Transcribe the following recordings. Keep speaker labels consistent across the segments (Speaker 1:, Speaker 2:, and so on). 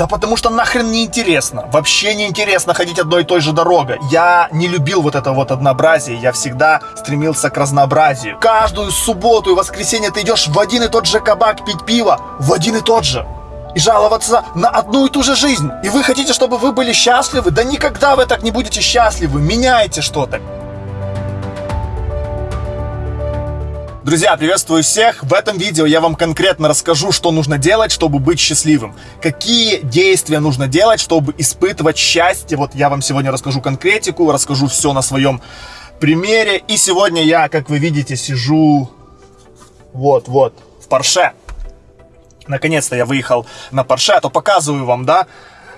Speaker 1: Да потому что нахрен не интересно. Вообще не интересно ходить одной и той же дорогой. Я не любил вот это вот однообразие. Я всегда стремился к разнообразию. Каждую субботу и воскресенье ты идешь в один и тот же кабак пить пиво. В один и тот же. И жаловаться на одну и ту же жизнь. И вы хотите, чтобы вы были счастливы? Да никогда вы так не будете счастливы. Меняйте что-то. Друзья, приветствую всех! В этом видео я вам конкретно расскажу, что нужно делать, чтобы быть счастливым. Какие действия нужно делать, чтобы испытывать счастье. Вот я вам сегодня расскажу конкретику, расскажу все на своем примере. И сегодня я, как вы видите, сижу вот-вот в Порше. Наконец-то я выехал на Порше, а то показываю вам, да,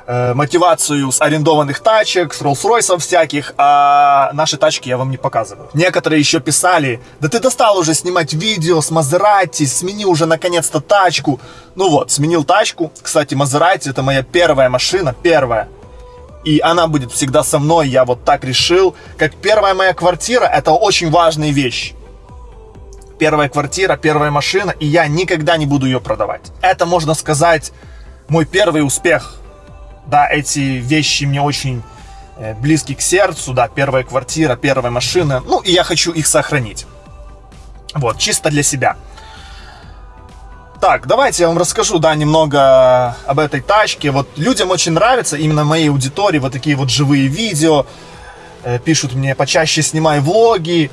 Speaker 1: э, мотивацию с арендованных тачек, с Rolls-Royce всяких, а наши тачки я вам не показываю. Некоторые еще писали, да ты достал уже снимать видео с Мазерати, смени уже наконец-то тачку. Ну вот, сменил тачку. Кстати, Мазерати это моя первая машина, первая. И она будет всегда со мной, я вот так решил. Как первая моя квартира, это очень важная вещь первая квартира, первая машина, и я никогда не буду ее продавать. Это, можно сказать, мой первый успех да, эти вещи мне очень э, близки к сердцу, да, первая квартира, первая машина, ну, и я хочу их сохранить. Вот, чисто для себя. Так, давайте я вам расскажу, да, немного об этой тачке. Вот людям очень нравится, именно моей аудитории, вот такие вот живые видео. Э, пишут мне, почаще снимай влоги.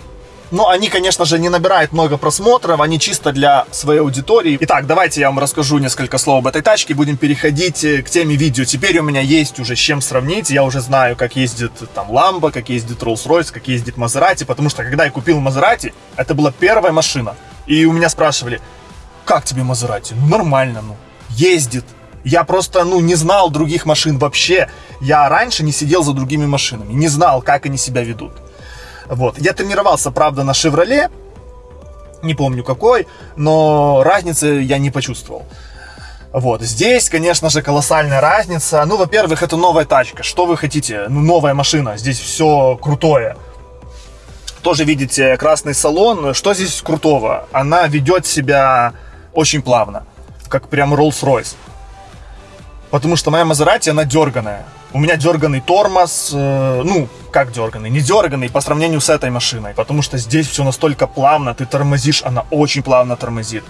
Speaker 1: Но они, конечно же, не набирают много просмотров, они чисто для своей аудитории. Итак, давайте я вам расскажу несколько слов об этой тачке, будем переходить э, к теме видео. Теперь у меня есть уже с чем сравнить, я уже знаю, как ездит там Lambo, как ездит Rolls-Royce, как ездит Maserati, потому что когда я купил Maserati, это была первая машина. И у меня спрашивали, как тебе Maserati? Ну, нормально, ну, ездит. Я просто, ну, не знал других машин вообще. Я раньше не сидел за другими машинами, не знал, как они себя ведут. Вот. Я тренировался, правда, на «Шевроле», не помню какой, но разницы я не почувствовал. Вот, здесь, конечно же, колоссальная разница. Ну, во-первых, это новая тачка. Что вы хотите? Ну, новая машина. Здесь все крутое. Тоже видите красный салон. Что здесь крутого? Она ведет себя очень плавно. Как прям Rolls-Royce. Потому что моя Мазерати, она дерганая. У меня дерганный тормоз, э, ну, как дерганный, не дерганный по сравнению с этой машиной, потому что здесь все настолько плавно, ты тормозишь, она очень плавно тормозит.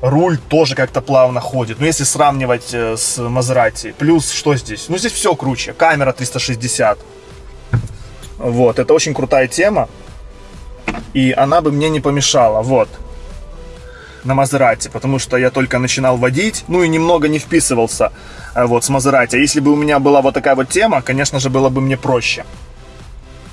Speaker 1: Руль тоже как-то плавно ходит, ну, если сравнивать э, с Мазерати. Плюс, что здесь? Ну, здесь все круче, камера 360. Вот, это очень крутая тема, и она бы мне не помешала, вот на Мазерати, потому что я только начинал водить, ну и немного не вписывался вот с Мазерати. Если бы у меня была вот такая вот тема, конечно же, было бы мне проще.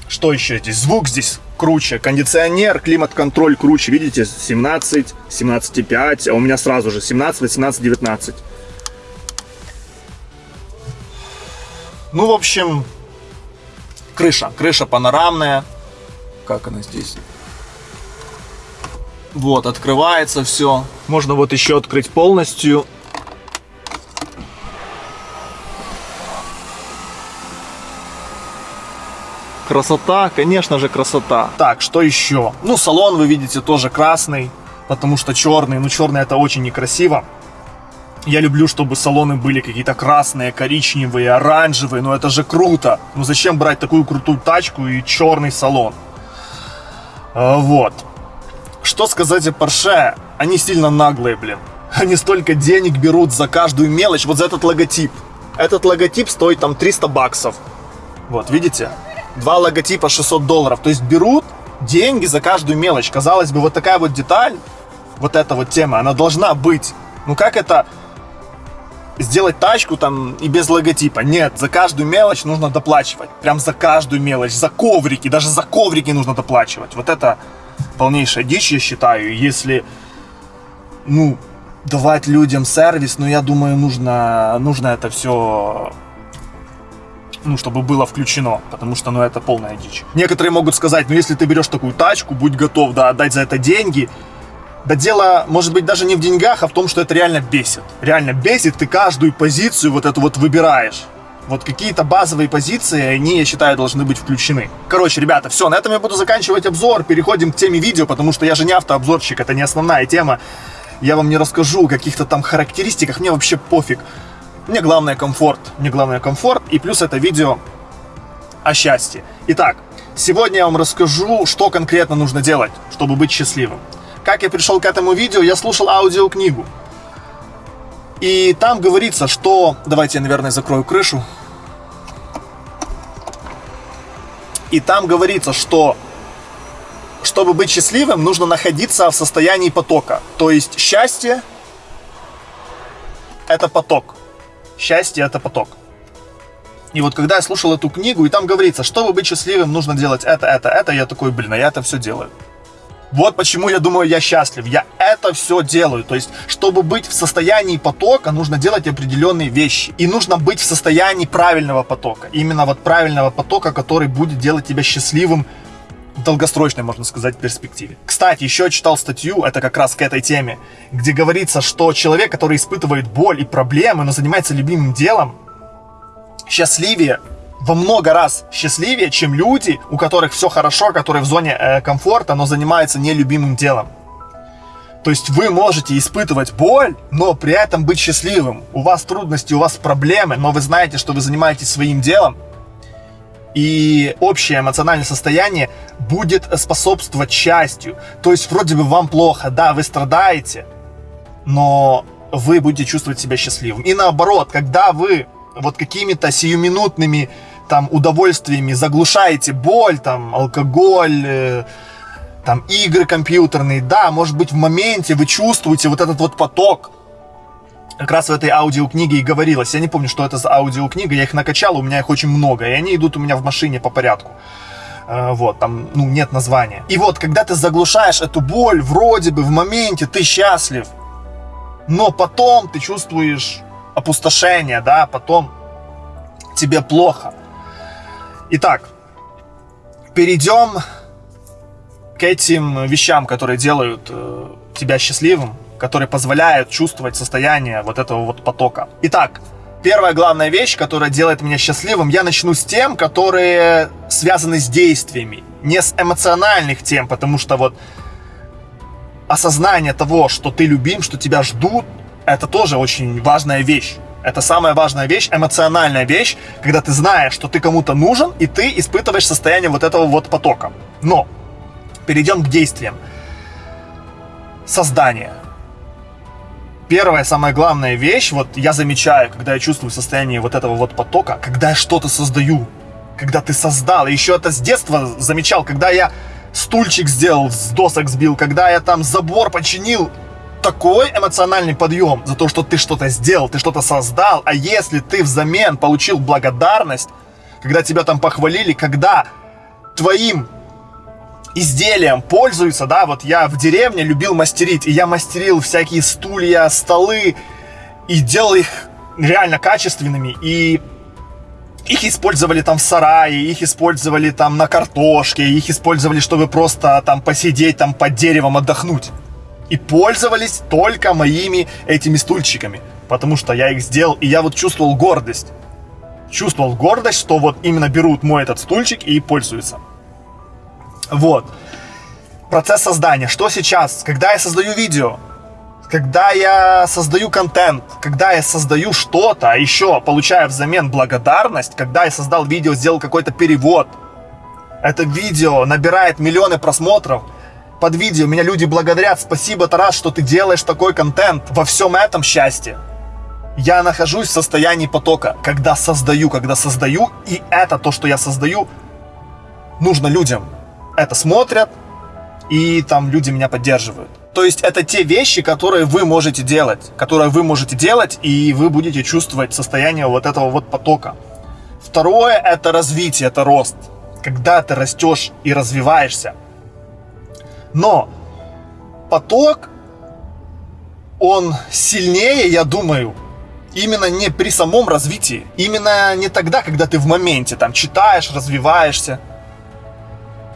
Speaker 1: Что еще здесь? Звук здесь круче, кондиционер, климат-контроль круче, видите, 17, 17,5, а у меня сразу же 17, 18, 19. Ну, в общем, крыша, крыша панорамная. Как она здесь? Вот, открывается все. Можно вот еще открыть полностью. Красота, конечно же, красота. Так, что еще? Ну, салон вы видите тоже красный, потому что черный. Ну, черный это очень некрасиво. Я люблю, чтобы салоны были какие-то красные, коричневые, оранжевые. Ну, это же круто. Ну, зачем брать такую крутую тачку и черный салон? А, вот. Что сказать о Porsche? Они сильно наглые, блин. Они столько денег берут за каждую мелочь, вот за этот логотип. Этот логотип стоит там 300 баксов. Вот, видите? Два логотипа 600 долларов. То есть берут деньги за каждую мелочь. Казалось бы, вот такая вот деталь, вот эта вот тема, она должна быть. Ну как это сделать тачку там и без логотипа? Нет, за каждую мелочь нужно доплачивать. Прям за каждую мелочь, за коврики, даже за коврики нужно доплачивать. Вот это полнейшая дичь, я считаю. Если, ну, давать людям сервис, ну, я думаю, нужно, нужно это все ну, чтобы было включено, потому что, ну, это полная дичь. Некоторые могут сказать, ну, если ты берешь такую тачку, будь готов, да, отдать за это деньги. Да дело, может быть, даже не в деньгах, а в том, что это реально бесит. Реально бесит, ты каждую позицию вот эту вот выбираешь. Вот какие-то базовые позиции, они, я считаю, должны быть включены. Короче, ребята, все, на этом я буду заканчивать обзор. Переходим к теме видео, потому что я же не автообзорщик, это не основная тема. Я вам не расскажу о каких-то там характеристиках, мне вообще пофиг. Мне главное комфорт. Мне главное комфорт. И плюс это видео о счастье. Итак, сегодня я вам расскажу, что конкретно нужно делать, чтобы быть счастливым. Как я пришел к этому видео, я слушал аудиокнигу. И там говорится, что... Давайте я, наверное, закрою крышу. И там говорится, что чтобы быть счастливым, нужно находиться в состоянии потока. То есть счастье – это поток. Счастье – это поток. И вот когда я слушал эту книгу, и там говорится, чтобы быть счастливым, нужно делать это, это, это, я такой, блин, а я это все делаю. Вот почему я думаю, я счастлив. Я это все делаю. То есть, чтобы быть в состоянии потока, нужно делать определенные вещи. И нужно быть в состоянии правильного потока. Именно вот правильного потока, который будет делать тебя счастливым долгосрочной, можно сказать, перспективе. Кстати, еще читал статью, это как раз к этой теме, где говорится, что человек, который испытывает боль и проблемы, но занимается любимым делом, счастливее во много раз счастливее, чем люди, у которых все хорошо, которые в зоне э, комфорта, но занимаются нелюбимым делом. То есть вы можете испытывать боль, но при этом быть счастливым. У вас трудности, у вас проблемы, но вы знаете, что вы занимаетесь своим делом. И общее эмоциональное состояние будет способствовать счастью. То есть вроде бы вам плохо, да, вы страдаете, но вы будете чувствовать себя счастливым. И наоборот, когда вы вот какими-то сиюминутными там удовольствиями заглушаете боль, там алкоголь, э, там игры компьютерные, да, может быть в моменте вы чувствуете вот этот вот поток. Как раз в этой аудиокниге и говорилось. Я не помню, что это за аудиокнига, я их накачал, у меня их очень много, и они идут у меня в машине по порядку. Э, вот, там, ну, нет названия. И вот, когда ты заглушаешь эту боль, вроде бы в моменте ты счастлив, но потом ты чувствуешь опустошение, да, потом тебе плохо. Итак, перейдем к этим вещам, которые делают э, тебя счастливым, которые позволяют чувствовать состояние вот этого вот потока. Итак, первая главная вещь, которая делает меня счастливым, я начну с тем, которые связаны с действиями, не с эмоциональных тем, потому что вот осознание того, что ты любим, что тебя ждут, это тоже очень важная вещь. Это самая важная вещь, эмоциональная вещь, когда ты знаешь, что ты кому-то нужен, и ты испытываешь состояние вот этого вот потока. Но перейдем к действиям. Создание. Первая, самая главная вещь, вот я замечаю, когда я чувствую состояние вот этого вот потока, когда я что-то создаю, когда ты создал, и еще это с детства замечал, когда я стульчик сделал, с досок сбил, когда я там забор починил, такой эмоциональный подъем за то, что ты что-то сделал, ты что-то создал, а если ты взамен получил благодарность, когда тебя там похвалили, когда твоим изделием пользуются, да, вот я в деревне любил мастерить, и я мастерил всякие стулья, столы, и делал их реально качественными, и их использовали там в сарае, их использовали там на картошке, их использовали, чтобы просто там посидеть там под деревом, отдохнуть и пользовались только моими этими стульчиками, потому что я их сделал, и я вот чувствовал гордость. Чувствовал гордость, что вот именно берут мой этот стульчик и пользуются. Вот. Процесс создания. Что сейчас? Когда я создаю видео, когда я создаю контент, когда я создаю что-то, а еще получаю взамен благодарность, когда я создал видео, сделал какой-то перевод, это видео набирает миллионы просмотров – под видео меня люди благодарят. Спасибо, Тарас, что ты делаешь такой контент. Во всем этом счастье. Я нахожусь в состоянии потока, когда создаю, когда создаю, и это то, что я создаю, нужно людям. Это смотрят, и там люди меня поддерживают. То есть это те вещи, которые вы можете делать, которые вы можете делать, и вы будете чувствовать состояние вот этого вот потока. Второе – это развитие, это рост. Когда ты растешь и развиваешься, но поток, он сильнее, я думаю, именно не при самом развитии. Именно не тогда, когда ты в моменте там читаешь, развиваешься.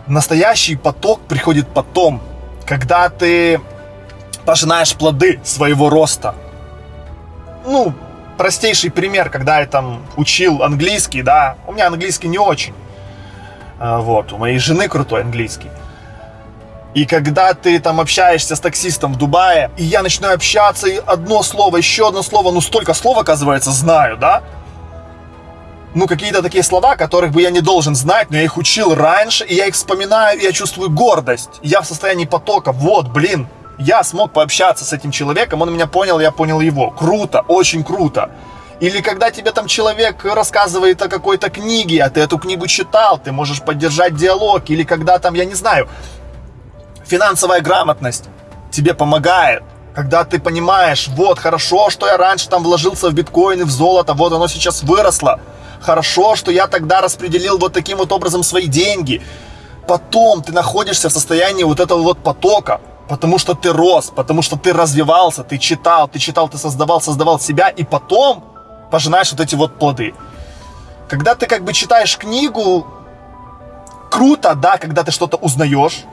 Speaker 1: Настоящий поток приходит потом, когда ты пожинаешь плоды своего роста. Ну, простейший пример, когда я там учил английский, да, у меня английский не очень. А, вот, у моей жены крутой английский. И когда ты там общаешься с таксистом в Дубае, и я начинаю общаться, и одно слово, еще одно слово, ну столько слов, оказывается, знаю, да? Ну, какие-то такие слова, которых бы я не должен знать, но я их учил раньше, и я их вспоминаю, и я чувствую гордость. Я в состоянии потока. Вот, блин, я смог пообщаться с этим человеком, он меня понял, я понял его. Круто, очень круто. Или когда тебе там человек рассказывает о какой-то книге, а ты эту книгу читал, ты можешь поддержать диалог. Или когда там, я не знаю, финансовая грамотность тебе помогает. Когда ты понимаешь, вот, хорошо, что я раньше там вложился в биткоины, в золото, вот оно сейчас выросло. Хорошо, что я тогда распределил вот таким вот образом свои деньги. Потом ты находишься в состоянии вот этого вот потока, потому что ты рос, потому что ты развивался, ты читал, ты читал, ты создавал, создавал себя, и потом пожинаешь вот эти вот плоды. Когда ты как бы читаешь книгу, круто, да, когда ты что-то узнаешь,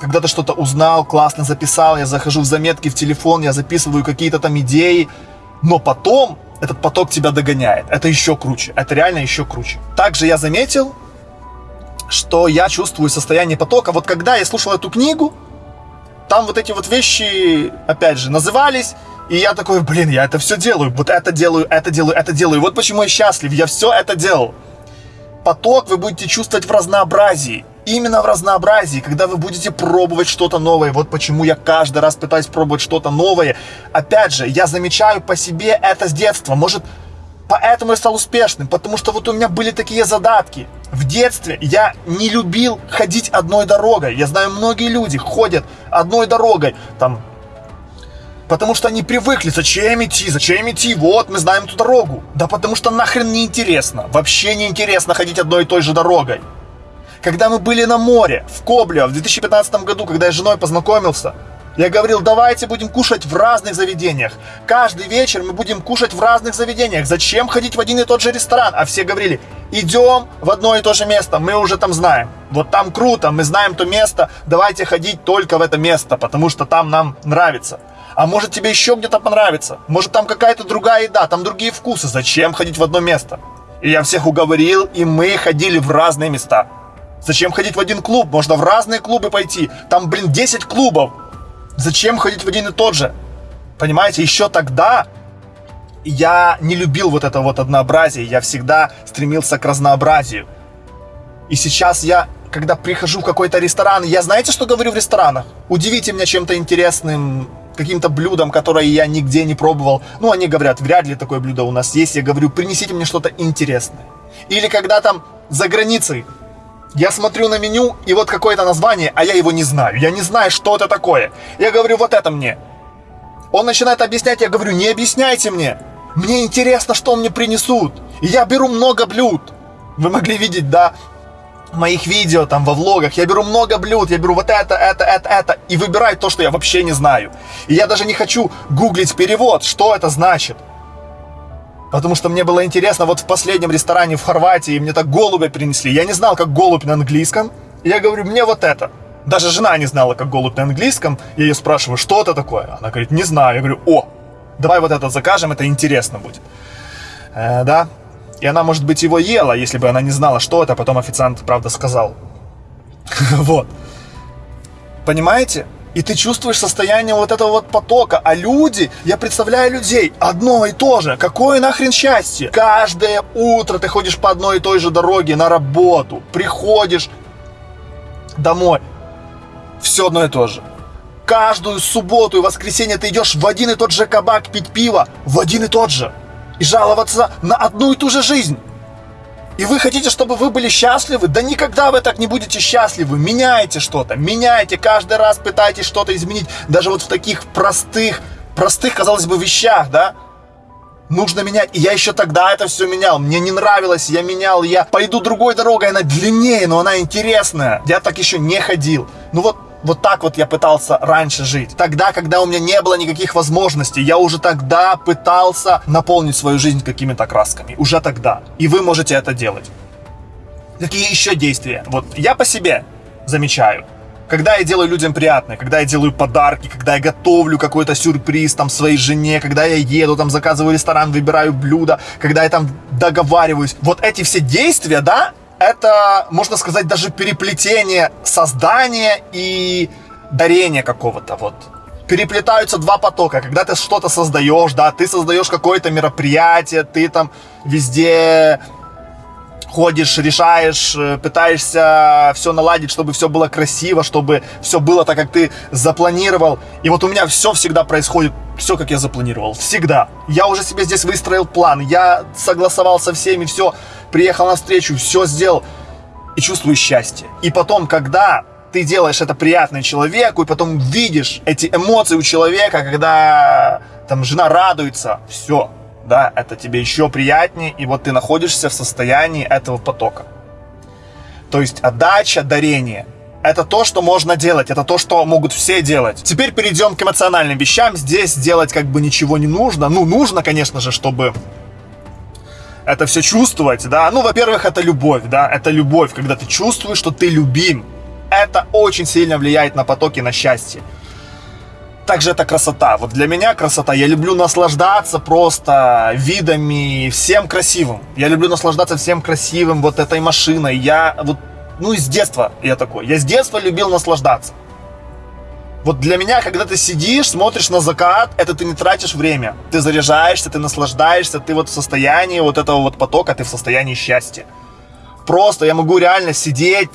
Speaker 1: когда ты что-то узнал, классно записал, я захожу в заметки в телефон, я записываю какие-то там идеи, но потом этот поток тебя догоняет. Это еще круче, это реально еще круче. Также я заметил, что я чувствую состояние потока. Вот когда я слушал эту книгу, там вот эти вот вещи, опять же, назывались, и я такой, блин, я это все делаю, вот это делаю, это делаю, это делаю. Вот почему я счастлив, я все это делал. Поток вы будете чувствовать в разнообразии. Именно в разнообразии, когда вы будете пробовать что-то новое. Вот почему я каждый раз пытаюсь пробовать что-то новое. Опять же, я замечаю по себе это с детства. Может, поэтому я стал успешным, потому что вот у меня были такие задатки. В детстве я не любил ходить одной дорогой. Я знаю, многие люди ходят одной дорогой. Там Потому что они привыкли, зачем идти, зачем идти, вот мы знаем эту дорогу. Да потому что нахрен не интересно, вообще не интересно ходить одной и той же дорогой. Когда мы были на море, в Коблево, в 2015 году, когда я с женой познакомился, я говорил, давайте будем кушать в разных заведениях. Каждый вечер мы будем кушать в разных заведениях. Зачем ходить в один и тот же ресторан? А все говорили, идем в одно и то же место, мы уже там знаем. Вот там круто, мы знаем то место, давайте ходить только в это место, потому что там нам нравится. А может тебе еще где-то понравится? Может там какая-то другая еда, там другие вкусы. Зачем ходить в одно место? И я всех уговорил, и мы ходили в разные места. Зачем ходить в один клуб? Можно в разные клубы пойти. Там, блин, 10 клубов. Зачем ходить в один и тот же? Понимаете, еще тогда я не любил вот это вот однообразие. Я всегда стремился к разнообразию. И сейчас я, когда прихожу в какой-то ресторан, я знаете, что говорю в ресторанах? Удивите меня чем-то интересным, каким-то блюдом, которое я нигде не пробовал. Ну, они говорят, вряд ли такое блюдо у нас есть. Я говорю, принесите мне что-то интересное. Или когда там за границей я смотрю на меню, и вот какое-то название, а я его не знаю. Я не знаю, что это такое. Я говорю, вот это мне. Он начинает объяснять, я говорю, не объясняйте мне. Мне интересно, что мне принесут. И я беру много блюд. Вы могли видеть, да, моих видео, там, во влогах, я беру много блюд, я беру вот это, это, это, это, и выбираю то, что я вообще не знаю. И я даже не хочу гуглить перевод, что это значит. Потому что мне было интересно, вот в последнем ресторане в Хорватии мне так голубя принесли. Я не знал, как голубь на английском. И я говорю, мне вот это. Даже жена не знала, как голубь на английском. Я ее спрашиваю, что это такое? Она говорит, не знаю. Я говорю, о, давай вот это закажем, это интересно будет. Э, да, и она, может быть, его ела, если бы она не знала, что это, а потом официант, правда, сказал. Вот. Понимаете? И ты чувствуешь состояние вот этого вот потока. А люди, я представляю людей, одно и то же. Какое нахрен счастье? Каждое утро ты ходишь по одной и той же дороге на работу. Приходишь домой. Все одно и то же. Каждую субботу и воскресенье ты идешь в один и тот же кабак пить пиво. В один и тот же и жаловаться на одну и ту же жизнь. И вы хотите, чтобы вы были счастливы? Да никогда вы так не будете счастливы. Меняйте что-то, меняйте, каждый раз пытайтесь что-то изменить. Даже вот в таких простых, простых, казалось бы, вещах, да? Нужно менять. И я еще тогда это все менял. Мне не нравилось, я менял. Я пойду другой дорогой, она длиннее, но она интересная. Я так еще не ходил. Ну вот вот так вот я пытался раньше жить. Тогда, когда у меня не было никаких возможностей, я уже тогда пытался наполнить свою жизнь какими-то красками. Уже тогда. И вы можете это делать. Какие еще действия? Вот я по себе замечаю. Когда я делаю людям приятное, когда я делаю подарки, когда я готовлю какой-то сюрприз там своей жене, когда я еду, там заказываю ресторан, выбираю блюдо, когда я там договариваюсь. Вот эти все действия, да, это, можно сказать, даже переплетение создания и дарения какого-то вот. Переплетаются два потока. Когда ты что-то создаешь, да, ты создаешь какое-то мероприятие, ты там везде ходишь, решаешь, э, пытаешься все наладить, чтобы все было красиво, чтобы все было так, как ты запланировал. И вот у меня все всегда происходит, все, как я запланировал. Всегда. Я уже себе здесь выстроил план, я согласовал со всеми, все, приехал на встречу, все сделал. И чувствую счастье. И потом, когда ты делаешь это приятно человеку, и потом видишь эти эмоции у человека, когда там жена радуется, все, да, это тебе еще приятнее, и вот ты находишься в состоянии этого потока. То есть отдача, дарение – это то, что можно делать, это то, что могут все делать. Теперь перейдем к эмоциональным вещам. Здесь делать как бы ничего не нужно. Ну, нужно, конечно же, чтобы это все чувствовать, да. Ну, во-первых, это любовь, да, это любовь, когда ты чувствуешь, что ты любим. Это очень сильно влияет на потоки, на счастье также это красота. Вот для меня красота. Я люблю наслаждаться просто видами, всем красивым. Я люблю наслаждаться всем красивым, вот этой машиной. Я вот, ну, из детства я такой. Я с детства любил наслаждаться. Вот для меня, когда ты сидишь, смотришь на закат, это ты не тратишь время. Ты заряжаешься, ты наслаждаешься, ты вот в состоянии вот этого вот потока, ты в состоянии счастья. Просто я могу реально сидеть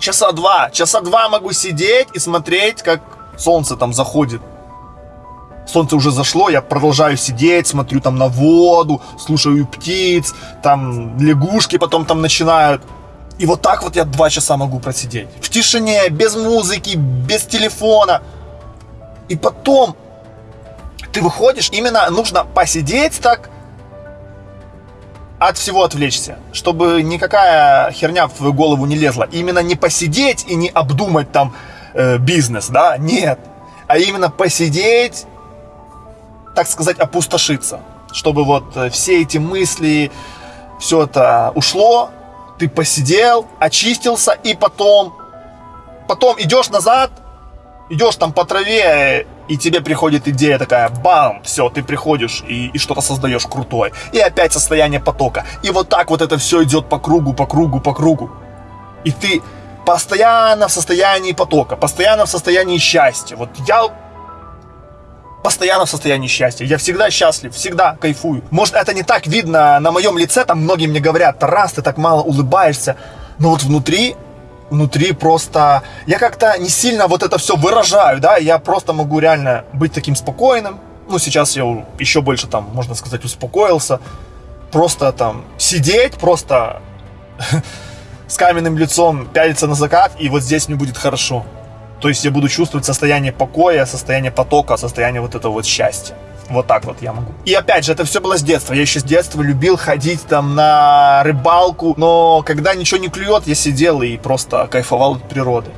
Speaker 1: часа два. Часа два могу сидеть и смотреть, как солнце там заходит. Солнце уже зашло, я продолжаю сидеть, смотрю там на воду, слушаю птиц, там лягушки потом там начинают. И вот так вот я два часа могу просидеть. В тишине, без музыки, без телефона. И потом ты выходишь, именно нужно посидеть так, от всего отвлечься, чтобы никакая херня в твою голову не лезла. Именно не посидеть и не обдумать там, э, бизнес, да, нет. А именно посидеть, так сказать, опустошиться. Чтобы вот э, все эти мысли, все это ушло, ты посидел, очистился, и потом, потом идешь назад, идешь там по траве, и тебе приходит идея такая, бам, все, ты приходишь и, и что-то создаешь крутое. И опять состояние потока. И вот так вот это все идет по кругу, по кругу, по кругу. И ты постоянно в состоянии потока, постоянно в состоянии счастья. Вот я постоянно в состоянии счастья. Я всегда счастлив, всегда кайфую. Может, это не так видно на моем лице, там многие мне говорят, Тарас, ты так мало улыбаешься. Но вот внутри, внутри просто... Я как-то не сильно вот это все выражаю, да, я просто могу реально быть таким спокойным. Ну, сейчас я еще больше там, можно сказать, успокоился. Просто там сидеть, просто с каменным лицом пялиться на закат, и вот здесь мне будет хорошо. То есть я буду чувствовать состояние покоя, состояние потока, состояние вот этого вот счастья. Вот так вот я могу. И опять же, это все было с детства. Я еще с детства любил ходить там на рыбалку, но когда ничего не клюет, я сидел и просто кайфовал от природы.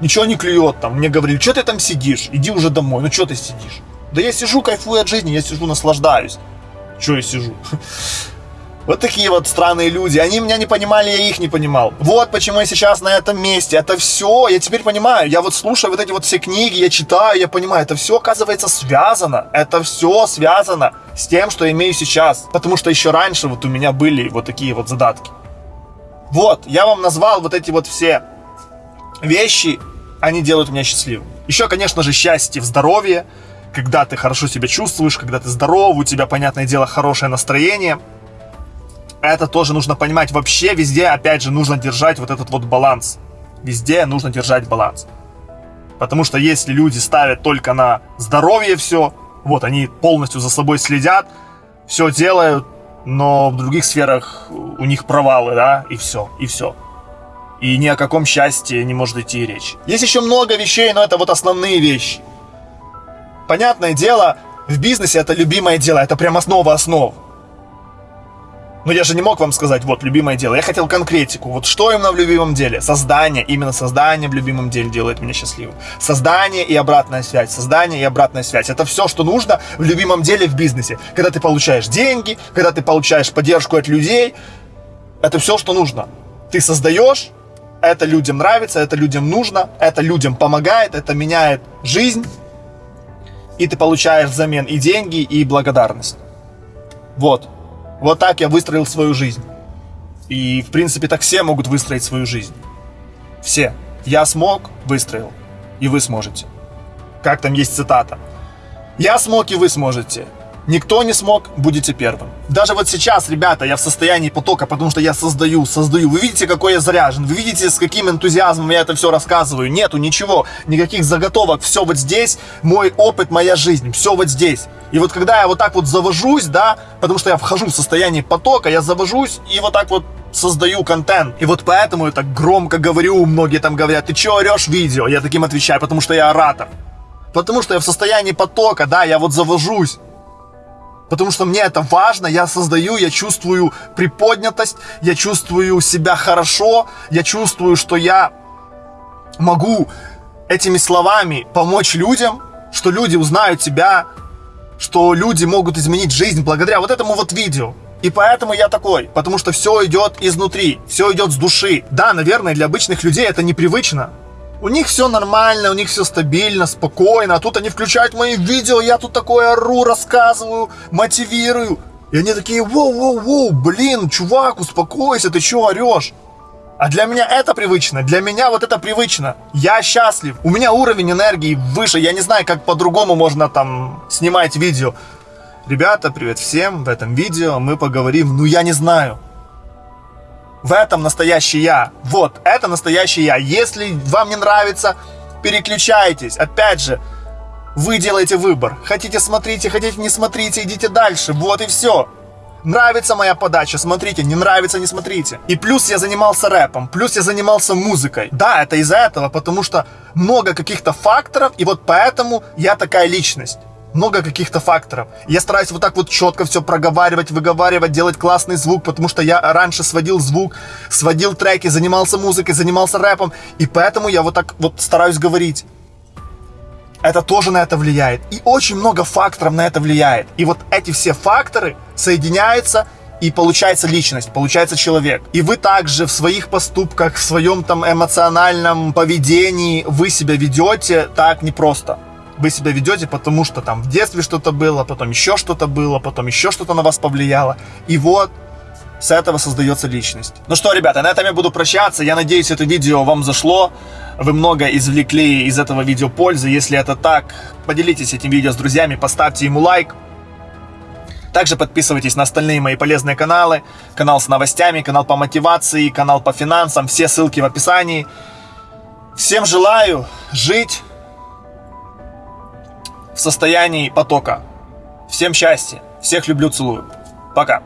Speaker 1: Ничего не клюет там. Мне говорили, что ты там сидишь? Иди уже домой. Ну что ты сидишь? Да я сижу, кайфую от жизни, я сижу, наслаждаюсь. Что я сижу? Вот такие вот странные люди. Они меня не понимали, я их не понимал. Вот почему я сейчас на этом месте. Это все, я теперь понимаю. Я вот слушаю вот эти вот все книги, я читаю, я понимаю, это все оказывается связано. Это все связано с тем, что я имею сейчас. Потому что еще раньше вот у меня были вот такие вот задатки. Вот, я вам назвал вот эти вот все вещи, они делают меня счастливым. Еще, конечно же, счастье в здоровье, когда ты хорошо себя чувствуешь, когда ты здоров, у тебя, понятное дело, хорошее настроение – это тоже нужно понимать. Вообще везде, опять же, нужно держать вот этот вот баланс. Везде нужно держать баланс. Потому что если люди ставят только на здоровье все, вот они полностью за собой следят, все делают, но в других сферах у них провалы, да, и все, и все. И ни о каком счастье не может идти речь. Есть еще много вещей, но это вот основные вещи. Понятное дело, в бизнесе это любимое дело, это прям основа основ. Но я же не мог вам сказать, вот, любимое дело. Я хотел конкретику. Вот что именно в любимом деле? Создание. Именно создание в любимом деле делает меня счастливым. Создание и обратная связь. Создание и обратная связь. Это все, что нужно в любимом деле в бизнесе. Когда ты получаешь деньги, когда ты получаешь поддержку от людей. Это все, что нужно. Ты создаешь, это людям нравится, это людям нужно, это людям помогает, это меняет жизнь. И ты получаешь взамен и деньги, и благодарность. Вот. Вот так я выстроил свою жизнь. И, в принципе, так все могут выстроить свою жизнь. Все. Я смог, выстроил. И вы сможете. Как там есть цитата. Я смог, и вы сможете. Никто не смог, будете первым. Даже вот сейчас, ребята, я в состоянии потока, потому что я создаю, создаю. Вы видите, какой я заряжен, вы видите, с каким энтузиазмом я это все рассказываю. Нету ничего, никаких заготовок, все вот здесь, мой опыт, моя жизнь, все вот здесь. И вот когда я вот так вот завожусь, да, потому что я вхожу в состояние потока, я завожусь и вот так вот создаю контент. И вот поэтому я так громко говорю, многие там говорят, ты че орешь видео? Я таким отвечаю, потому что я оратор. Потому что я в состоянии потока, да, я вот завожусь потому что мне это важно, я создаю, я чувствую приподнятость, я чувствую себя хорошо, я чувствую, что я могу этими словами помочь людям, что люди узнают тебя, что люди могут изменить жизнь благодаря вот этому вот видео. И поэтому я такой, потому что все идет изнутри, все идет с души. Да, наверное, для обычных людей это непривычно, у них все нормально, у них все стабильно, спокойно. А тут они включают мои видео, я тут такое ору, рассказываю, мотивирую. И они такие, воу-воу-воу, блин, чувак, успокойся, ты что орешь? А для меня это привычно, для меня вот это привычно. Я счастлив, у меня уровень энергии выше, я не знаю, как по-другому можно там снимать видео. Ребята, привет всем, в этом видео мы поговорим, ну я не знаю, в этом настоящий я. Вот, это настоящий я. Если вам не нравится, переключайтесь. Опять же, вы делаете выбор. Хотите смотрите, хотите не смотрите, идите дальше. Вот и все. Нравится моя подача, смотрите, не нравится, не смотрите. И плюс я занимался рэпом, плюс я занимался музыкой. Да, это из-за этого, потому что много каких-то факторов, и вот поэтому я такая личность много каких-то факторов. Я стараюсь вот так вот четко все проговаривать, выговаривать, делать классный звук, потому что я раньше сводил звук, сводил треки, занимался музыкой, занимался рэпом, и поэтому я вот так вот стараюсь говорить. Это тоже на это влияет. И очень много факторов на это влияет. И вот эти все факторы соединяются и получается личность, получается человек. И вы также в своих поступках, в своем там эмоциональном поведении, вы себя ведете так непросто вы себя ведете, потому что там в детстве что-то было, потом еще что-то было, потом еще что-то на вас повлияло. И вот с этого создается личность. Ну что, ребята, на этом я буду прощаться. Я надеюсь, это видео вам зашло. Вы много извлекли из этого видео пользы. Если это так, поделитесь этим видео с друзьями, поставьте ему лайк. Также подписывайтесь на остальные мои полезные каналы. Канал с новостями, канал по мотивации, канал по финансам. Все ссылки в описании. Всем желаю жить в состоянии потока. Всем счастья, всех люблю, целую. Пока.